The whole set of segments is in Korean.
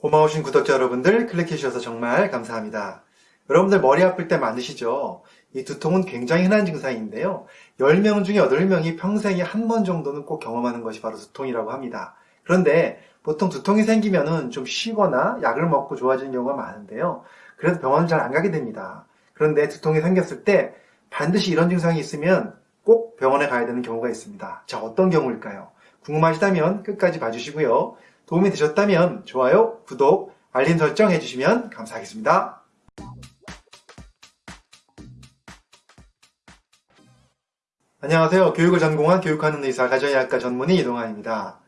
고마우신 구독자 여러분들 클릭해주셔서 정말 감사합니다. 여러분들 머리 아플 때 많으시죠? 이 두통은 굉장히 흔한 증상인데요. 10명 중에 8명이 평생에 한 번 정도는 꼭 경험하는 것이 바로 두통이라고 합니다. 그런데 보통 두통이 생기면은 좀 쉬거나 약을 먹고 좋아지는 경우가 많은데요. 그래서 병원을 잘 안 가게 됩니다. 그런데 두통이 생겼을 때 반드시 이런 증상이 있으면 꼭 병원에 가야 되는 경우가 있습니다. 자, 어떤 경우일까요? 궁금하시다면 끝까지 봐주시고요. 도움이 되셨다면 좋아요, 구독, 알림 설정 해주시면 감사하겠습니다. 안녕하세요. 교육을 전공한 교육하는 의사 가정의학과 전문의 이동환입니다.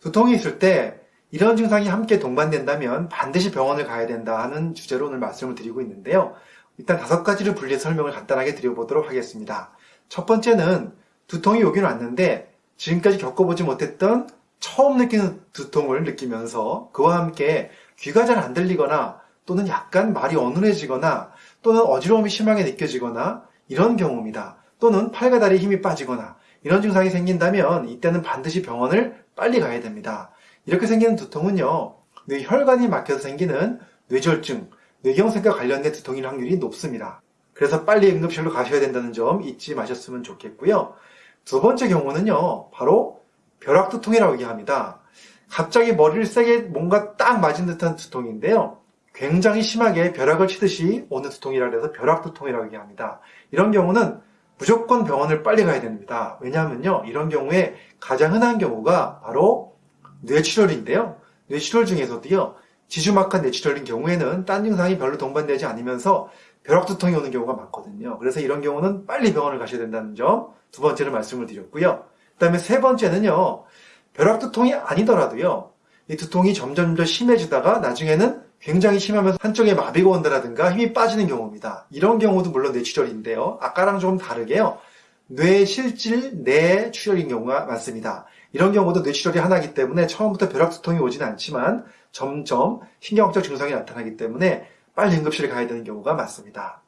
두통이 있을 때 이런 증상이 함께 동반된다면 반드시 병원을 가야 된다 하는 주제로 오늘 말씀을 드리고 있는데요. 일단 다섯 가지를 분리해 설명을 간단하게 드려보도록 하겠습니다. 첫 번째는 두통이 오긴 왔는데 지금까지 겪어보지 못했던 처음 느끼는 두통을 느끼면서 그와 함께 귀가 잘 안 들리거나 또는 약간 말이 어눌해지거나 또는 어지러움이 심하게 느껴지거나 이런 경우입니다. 또는 팔과 다리에 힘이 빠지거나 이런 증상이 생긴다면 이때는 반드시 병원을 빨리 가야 됩니다. 이렇게 생기는 두통은요. 뇌혈관이 막혀서 생기는 뇌졸중, 뇌경색과 관련된 두통일 확률이 높습니다. 그래서 빨리 응급실로 가셔야 된다는 점 잊지 마셨으면 좋겠고요. 두 번째 경우는요. 바로 벼락두통이라고 얘기합니다. 갑자기 머리를 세게 뭔가 딱 맞은 듯한 두통인데요. 굉장히 심하게 벼락을 치듯이 오는 두통이라 해서 벼락두통이라고 얘기합니다. 이런 경우는 무조건 병원을 빨리 가야 됩니다. 왜냐하면요. 이런 경우에 가장 흔한 경우가 바로 뇌출혈인데요. 뇌출혈 중에서도요. 지주막한 뇌출혈인 경우에는 딴 증상이 별로 동반되지 않으면서 벼락두통이 오는 경우가 많거든요. 그래서 이런 경우는 빨리 병원을 가셔야 된다는 점 두 번째로 말씀을 드렸고요. 그 다음에 세 번째는요. 벼락 두통이 아니더라도요. 이 두통이 점점 더 심해지다가 나중에는 굉장히 심하면서 한쪽에 마비가 온다라든가 힘이 빠지는 경우입니다. 이런 경우도 물론 뇌출혈인데요. 아까랑 조금 다르게요. 뇌실질 뇌출혈인 경우가 많습니다. 이런 경우도 뇌출혈이 하나이기 때문에 처음부터 벼락 두통이 오진 않지만 점점 신경학적 증상이 나타나기 때문에 빨리 응급실에 가야 되는 경우가 많습니다.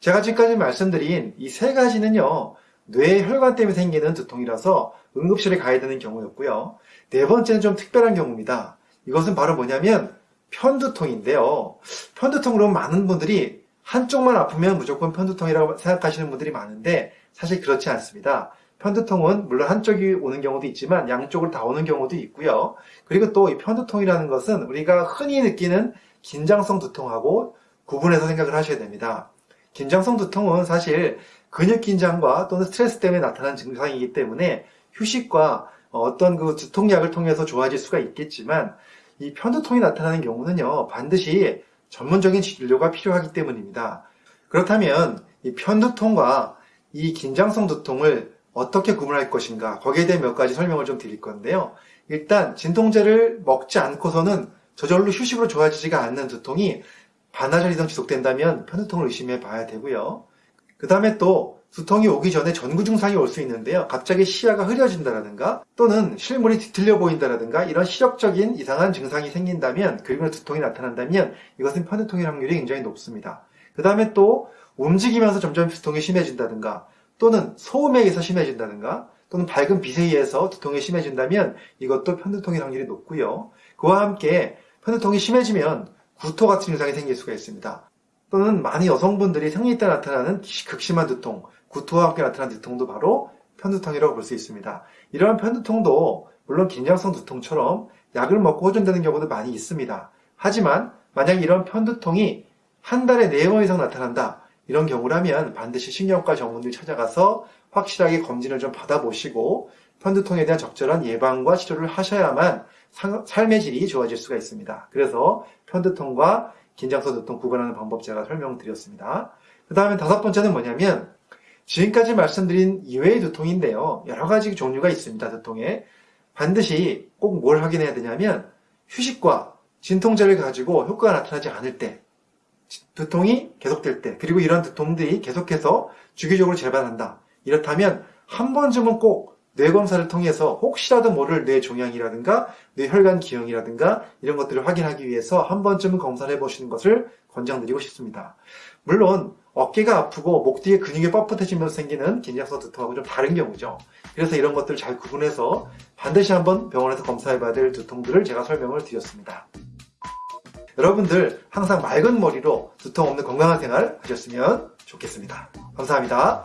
제가 지금까지 말씀드린 이 세 가지는요. 뇌 혈관 때문에 생기는 두통이라서 응급실에 가야 되는 경우였고요. 네 번째는 좀 특별한 경우입니다. 이것은 바로 뭐냐면 편두통인데요. 편두통으로 많은 분들이 한쪽만 아프면 무조건 편두통이라고 생각하시는 분들이 많은데 사실 그렇지 않습니다. 편두통은 물론 한쪽이 오는 경우도 있지만 양쪽으로 다 오는 경우도 있고요. 그리고 또 이 편두통이라는 것은 우리가 흔히 느끼는 긴장성 두통하고 구분해서 생각을 하셔야 됩니다. 긴장성 두통은 사실 근육 긴장과 또는 스트레스 때문에 나타난 증상이기 때문에 휴식과 어떤 그 두통약을 통해서 좋아질 수가 있겠지만 이 편두통이 나타나는 경우는요 반드시 전문적인 진료가 필요하기 때문입니다. 그렇다면 이 편두통과 이 긴장성 두통을 어떻게 구분할 것인가 거기에 대해 몇 가지 설명을 좀 드릴 건데요. 일단 진통제를 먹지 않고서는 저절로 휴식으로 좋아지지가 않는 두통이 반나절 이상 지속된다면 편두통을 의심해 봐야 되고요. 그 다음에 또 두통이 오기 전에 전구 증상이 올 수 있는데요. 갑자기 시야가 흐려진다라든가 또는 실물이 뒤틀려 보인다라든가 이런 시력적인 이상한 증상이 생긴다면 그리고 두통이 나타난다면 이것은 편두통일 확률이 굉장히 높습니다. 그 다음에 또 움직이면서 점점 두통이 심해진다든가 또는 소음에 의해서 심해진다든가 또는 밝은 빛에 의해서 두통이 심해진다면 이것도 편두통일 확률이 높고요. 그와 함께 편두통이 심해지면 구토 같은 증상이 생길 수가 있습니다. 또는 많은 여성분들이 생리 때 나타나는 극심한 두통, 구토와 함께 나타나는 두통도 바로 편두통이라고 볼 수 있습니다. 이러한 편두통도 물론 긴장성 두통처럼 약을 먹고 호전되는 경우도 많이 있습니다. 하지만 만약 이런 편두통이 한 달에 4번 이상 나타난다. 이런 경우라면 반드시 신경과 전문의를 찾아가서 확실하게 검진을 좀 받아보시고 편두통에 대한 적절한 예방과 치료를 하셔야만 삶의 질이 좋아질 수가 있습니다. 그래서 편두통과 긴장성 두통 구분하는 방법 제가 설명드렸습니다. 그 다음에 다섯 번째는 뭐냐면 지금까지 말씀드린 이외의 두통인데요. 여러 가지 종류가 있습니다. 두통에 반드시 꼭 뭘 확인해야 되냐면 휴식과 진통제를 가지고 효과가 나타나지 않을 때 두통이 계속될 때 그리고 이런 두통들이 계속해서 주기적으로 재발한다. 이렇다면 한 번쯤은 꼭 뇌검사를 통해서 혹시라도 모를 뇌 종양이라든가 뇌혈관 기형이라든가 이런 것들을 확인하기 위해서 한 번쯤은 검사를 해보시는 것을 권장드리고 싶습니다. 물론 어깨가 아프고 목 뒤에 근육이 뻣뻣해지면서 생기는 긴장성 두통하고 좀 다른 경우죠. 그래서 이런 것들을 잘 구분해서 반드시 한번 병원에서 검사해봐야 될 두통들을 제가 설명을 드렸습니다. 여러분들 항상 맑은 머리로 두통 없는 건강한 생활 하셨으면 좋겠습니다. 감사합니다.